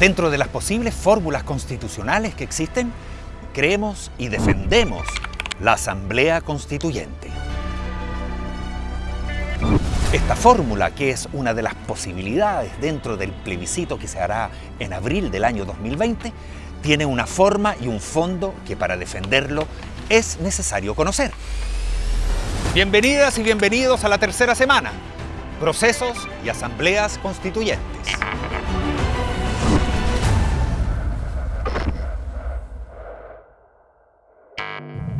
Dentro de las posibles fórmulas constitucionales que existen, creemos y defendemos la Asamblea Constituyente. Esta fórmula, que es una de las posibilidades dentro del plebiscito que se hará en abril del año 2020, tiene una forma y un fondo que para defenderlo es necesario conocer. Bienvenidas y bienvenidos a la tercera semana, procesos y asambleas constituyentes. Bye.